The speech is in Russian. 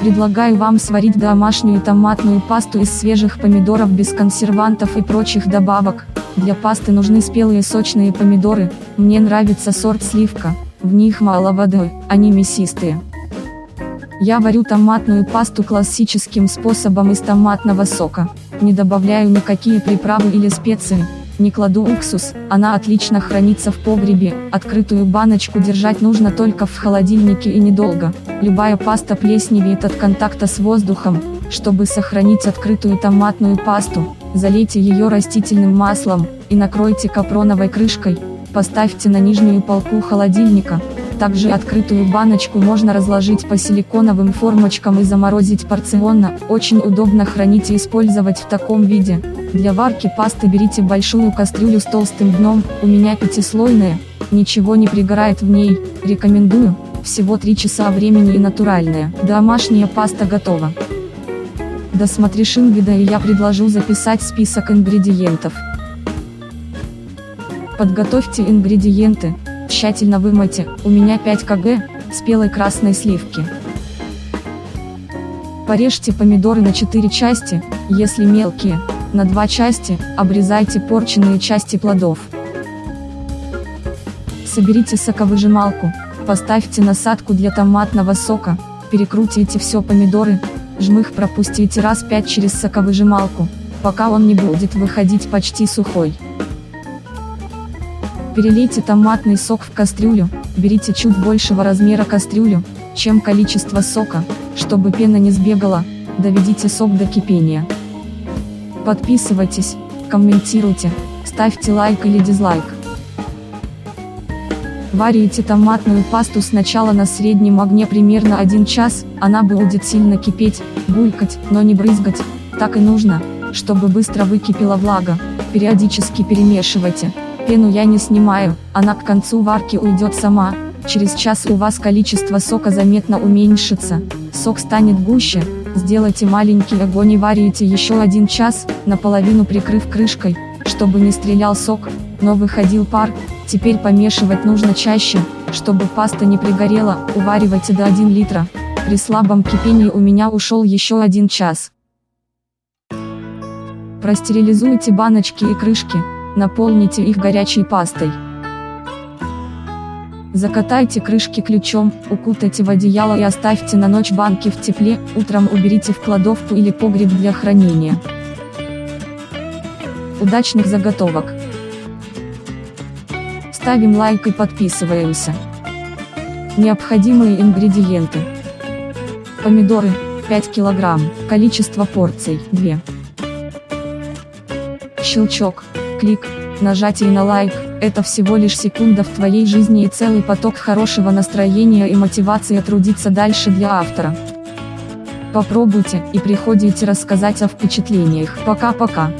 Предлагаю вам сварить домашнюю томатную пасту из свежих помидоров без консервантов и прочих добавок. Для пасты нужны спелые сочные помидоры, мне нравится сорт сливка, в них мало воды, они мясистые. Я варю томатную пасту классическим способом из томатного сока, не добавляю никакие приправы или специи, не кладу уксус, она отлично хранится в погребе, открытую баночку держать нужно только в холодильнике и недолго. Любая паста плесневеет от контакта с воздухом, чтобы сохранить открытую томатную пасту, залейте ее растительным маслом, и накройте капроновой крышкой, поставьте на нижнюю полку холодильника, также открытую баночку можно разложить по силиконовым формочкам и заморозить порционно, очень удобно хранить и использовать в таком виде. Для варки пасты берите большую кастрюлю с толстым дном, у меня пятислойная, ничего не пригорает в ней, рекомендую, всего 3 часа времени и натуральная. Домашняя паста готова. Досмотришь вида и я предложу записать список ингредиентов. Подготовьте ингредиенты, Тщательно вымойте, у меня 5 кг, спелой красной сливки. Порежьте помидоры на 4 части, если мелкие, на 2 части, обрезайте порченные части плодов. Соберите соковыжималку, поставьте насадку для томатного сока, перекрутите все помидоры, жмых пропустите раз 5 через соковыжималку, пока он не будет выходить почти сухой. Перелейте томатный сок в кастрюлю, берите чуть большего размера кастрюлю, чем количество сока, чтобы пена не сбегала, доведите сок до кипения. Подписывайтесь, комментируйте, ставьте лайк или дизлайк. Варите томатную пасту сначала на среднем огне примерно 1 час, она будет сильно кипеть, булькать, но не брызгать, так и нужно, чтобы быстро выкипела влага, периодически перемешивайте. Пену я не снимаю, она к концу варки уйдет сама, через час у вас количество сока заметно уменьшится, сок станет гуще, сделайте маленький огонь и варите еще один час, наполовину прикрыв крышкой, чтобы не стрелял сок, но выходил пар, теперь помешивать нужно чаще, чтобы паста не пригорела, уваривайте до 1 литра, при слабом кипении у меня ушел еще один час. Простерилизуйте баночки и крышки, Наполните их горячей пастой. Закатайте крышки ключом, укутайте в одеяло и оставьте на ночь банки в тепле, утром уберите в кладовку или погреб для хранения. Удачных заготовок! Ставим лайк и подписываемся. Необходимые ингредиенты. Помидоры, 5 кг, количество порций, 2. Щелчок, клик, нажатие на лайк, это всего лишь секунда в твоей жизни и целый поток хорошего настроения и мотивации трудиться дальше для автора. Попробуйте и приходите рассказать о впечатлениях. Пока-пока.